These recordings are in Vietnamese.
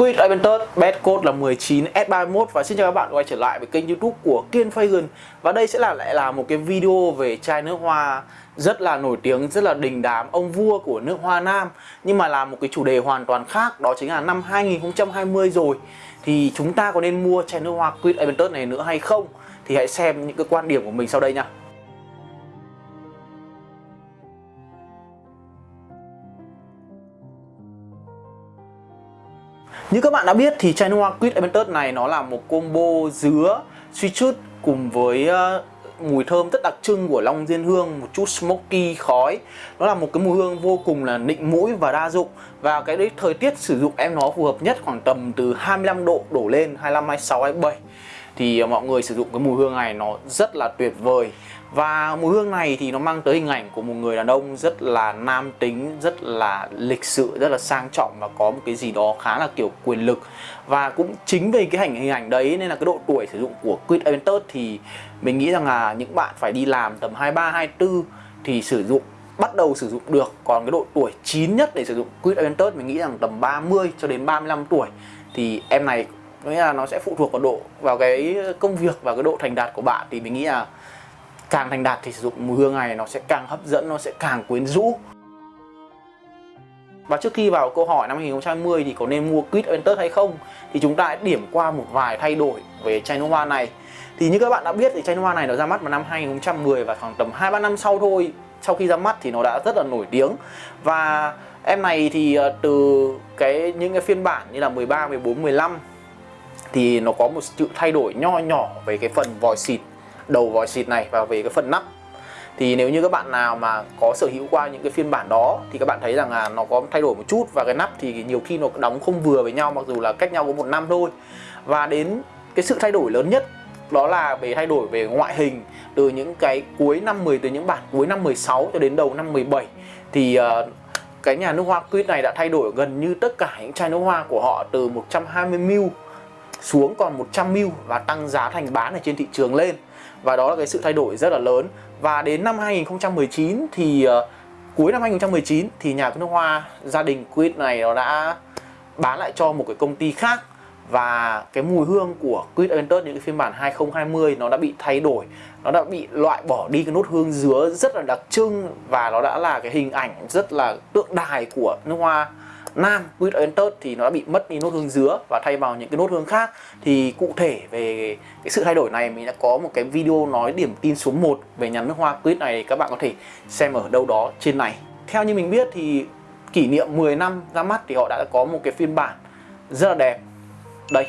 Quit Aventus, bet code là 19S31 và xin chào các bạn quay trở lại với kênh youtube của Kiên Fagan. Và đây sẽ là lại là một cái video về chai nước hoa rất là nổi tiếng, rất là đình đám, ông vua của nước hoa nam. Nhưng mà là một cái chủ đề hoàn toàn khác, đó chính là năm 2020 rồi. Thì chúng ta có nên mua chai nước hoa Quit Aventus này nữa hay không? Thì hãy xem những cái quan điểm của mình sau đây nha. Như các bạn đã biết thì chai nước hoa Quid Aventus này nó là một combo dứa, suy chút cùng với ờ, mùi thơm rất đặc trưng của long diên hương một chút smoky khói. Nó là một cái mùi hương vô cùng là nịnh mũi và đa dụng. Và cái đấy thời tiết sử dụng em nó phù hợp nhất khoảng tầm từ 25 độ đổ lên 25 26 27 thì ờ, mọi người sử dụng cái mùi hương này nó rất là tuyệt vời và mùi hương này thì nó mang tới hình ảnh của một người đàn ông rất là nam tính, rất là lịch sự, rất là sang trọng và có một cái gì đó khá là kiểu quyền lực. Và cũng chính vì cái hình hình ảnh đấy nên là cái độ tuổi sử dụng của Quid Aventus thì mình nghĩ rằng là những bạn phải đi làm tầm 23 24 thì sử dụng bắt đầu sử dụng được. Còn cái độ tuổi chín nhất để sử dụng Quid Aventus mình nghĩ rằng tầm 30 cho đến 35 tuổi thì em này nghĩa là nó sẽ phụ thuộc vào độ vào cái công việc và cái độ thành đạt của bạn thì mình nghĩ là càng thành đạt thì sử dụng mùi hương này nó sẽ càng hấp dẫn nó sẽ càng quyến rũ. Và trước khi vào câu hỏi năm 2020 thì có nên mua Quid Aventus hay không thì chúng ta hãy điểm qua một vài thay đổi về chai nước hoa này. Thì như các bạn đã biết thì chai nước hoa này nó ra mắt vào năm 2010 và khoảng tầm 2-3 năm sau thôi. Sau khi ra mắt thì nó đã rất là nổi tiếng. Và em này thì ờ, từ cái những cái phiên bản như là 13, 14, 15 thì nó có một sự thay đổi nho nhỏ về cái phần vòi xịt đầu vòi xịt này và về cái phần nắp. Thì nếu như các bạn nào mà có sở hữu qua những cái phiên bản đó thì các bạn thấy rằng là nó có thay đổi một chút và cái nắp thì nhiều khi nó đóng không vừa với nhau mặc dù là cách nhau có một năm thôi. Và đến cái sự thay đổi lớn nhất đó là về thay đổi về ngoại hình. Từ những cái cuối năm 10 từ những bản cuối năm 16 cho đến đầu năm 17 thì uh, cái nhà nước hoa Quýt này đã thay đổi gần như tất cả những chai nước hoa của họ từ 120ml xuống còn 100ml và tăng giá thành bán ở trên thị trường lên. Và đó là cái sự thay đổi rất là lớn. Và đến năm 2019 thì uh, cuối năm 2019 thì nhà nước hoa gia đình Quýt này nó đã bán lại cho một cái công ty khác. Và cái mùi hương của Quýt Aventus những cái phiên bản 2020 nó đã bị thay đổi. Nó đã bị loại bỏ đi cái nốt hương dứa rất là đặc trưng. Và nó đã là cái hình ảnh rất là tượng đài của nước hoa nam Quýt Enter thì nó đã bị mất đi nốt hương dứa và thay vào những cái nốt hương khác. Thì cụ thể về cái sự thay đổi này mình đã có một cái video nói điểm tin số 1 về nhà nước hoa Quýt này các bạn có thể xem ở đâu đó trên này. Theo như mình biết thì kỷ niệm 10 năm ra mắt thì họ đã có một cái phiên bản rất là đẹp. Đây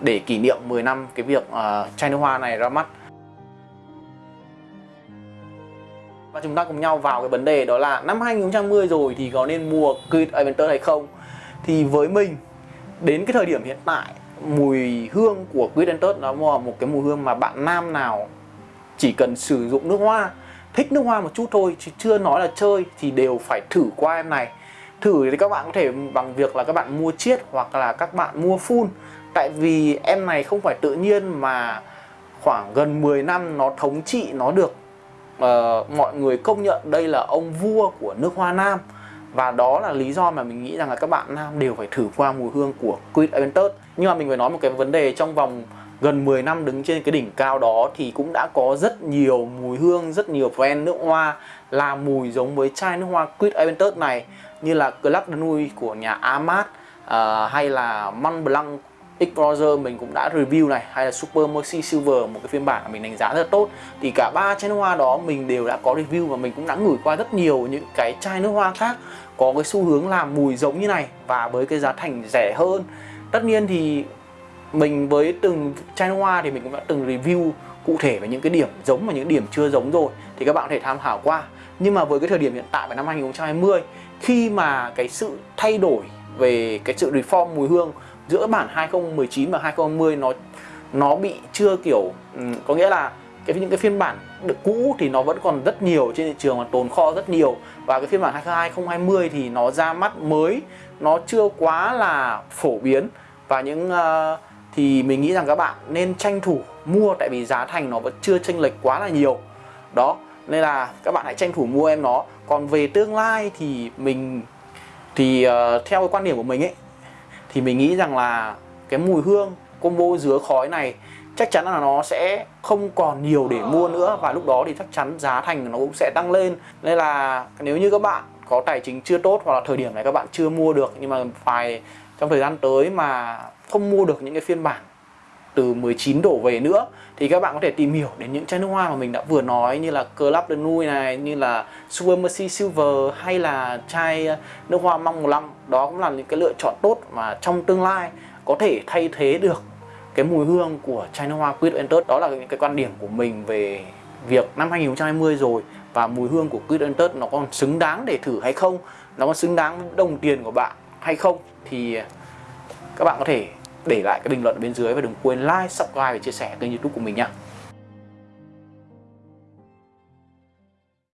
để kỷ niệm 10 năm cái việc uh, chai nước hoa này ra mắt. Và chúng ta cùng nhau vào cái vấn đề đó là năm 2020 rồi thì có nên mua Creed Aventus hay không? Thì với mình, đến cái thời điểm hiện tại, mùi hương của Creed Aventus nó là một cái mùi hương mà bạn nam nào chỉ cần sử dụng nước hoa, thích nước hoa một chút thôi, chứ chưa nói là chơi thì đều phải thử qua em này. Thử thì các bạn có thể bằng việc là các bạn mua chiết hoặc là các bạn mua full. Tại vì em này không phải tự nhiên mà khoảng gần 10 năm nó thống trị nó được uh, mọi người công nhận đây là ông vua của nước hoa nam. Và đó là lý do mà mình nghĩ rằng là các bạn nam đều phải thử qua mùi hương của Queen Aventus nhưng mà mình phải nói một cái vấn đề trong vòng gần 10 năm đứng trên cái đỉnh cao đó thì cũng đã có rất nhiều mùi hương, rất nhiều brand nước hoa là mùi giống với chai nước hoa Queen Aventus này như là Club de Nuit của nhà Amat uh, hay là Mont Blanc Explorer mình cũng đã review này, hay là Super Mercy Silver, một cái phiên bản mà mình đánh giá rất tốt. Thì cả ba chai nước hoa đó mình đều đã có review và mình cũng đã ngửi qua rất nhiều những cái chai nước hoa khác có cái xu hướng làm mùi giống như này và với cái giá thành rẻ hơn. Tất nhiên thì mình với từng chai nước hoa thì mình cũng đã từng review cụ thể về những cái điểm giống và những điểm chưa giống rồi, thì các bạn có thể tham khảo qua. Nhưng mà với cái thời điểm hiện tại vào năm 2020 khi mà cái sự thay đổi về cái sự reform mùi hương giữa bản 2019 và 2020 nó nó bị chưa kiểu ừ, có nghĩa là cái những cái phiên bản được cũ thì nó vẫn còn rất nhiều trên thị trường và tồn kho rất nhiều. Và cái phiên bản 2020 thì nó ra mắt mới nó chưa quá là phổ biến. Và những uh, thì mình nghĩ rằng các bạn nên tranh thủ mua tại vì giá thành nó vẫn chưa chênh lệch quá là nhiều. Đó nên là các bạn hãy tranh thủ mua em nó. Còn về tương lai thì mình thì uh, theo cái quan điểm của mình ấy thì mình nghĩ rằng là cái mùi hương combo dứa khói này chắc chắn là nó sẽ không còn nhiều để mua nữa. Và lúc đó thì chắc chắn giá thành nó cũng sẽ tăng lên. Nên là nếu như các bạn có tài chính chưa tốt hoặc là thời điểm này các bạn chưa mua được nhưng mà phải trong thời gian tới mà không mua được những cái phiên bản từ 19 đổ về nữa thì các bạn có thể tìm hiểu đến những chai nước hoa mà mình đã vừa nói như là Club de Nuit này, như là Super Mercy Silver hay là chai ờ, nước hoa mong 15 đó cũng là những cái lựa chọn tốt mà trong tương lai có thể thay thế được cái mùi hương của chai nước hoa Quid Entered đó là những cái quan điểm của mình về việc năm 2020 rồi và mùi hương của Quid Entered nó còn xứng đáng để thử hay không nó còn xứng đáng với đồng tiền của bạn hay không thì ờ, các bạn có thể để lại cái bình luận ở bên dưới và đừng quên like, subscribe và chia sẻ kênh youtube của mình nhé